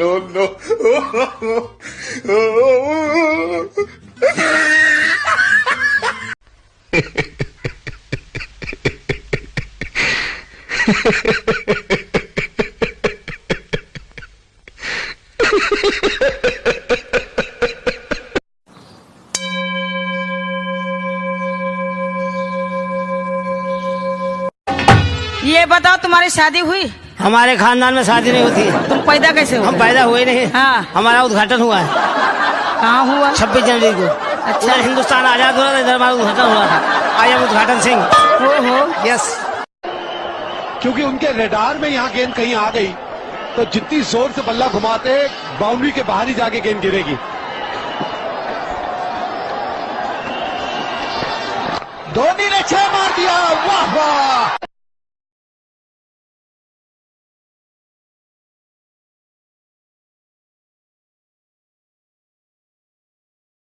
no, no. no. ये बताओ तुम्हारी शादी हुई? हमारे खानदान में शादी नहीं होती। तुम पैदा कैसे हो हम पैदा हुए नहीं। हाँ। हमारा उद्घाटन हुआ। है कहाँ हुआ? छब्बीस जनवरी को। अच्छा। हिंदुस्तान आज़ाद हुआ था इधर हमारा उद्घाटन हुआ। था आई एम उद्घाटन सिंह। हो हो यस। क्योंकि उनके रेडार में यहाँ गेंद कहीं आ गई तो जितनी ज़ोर से बल्ला घुमाते बाउंड्री के बाहर ही जाके गेंद गिरेगी। धोनी ने छह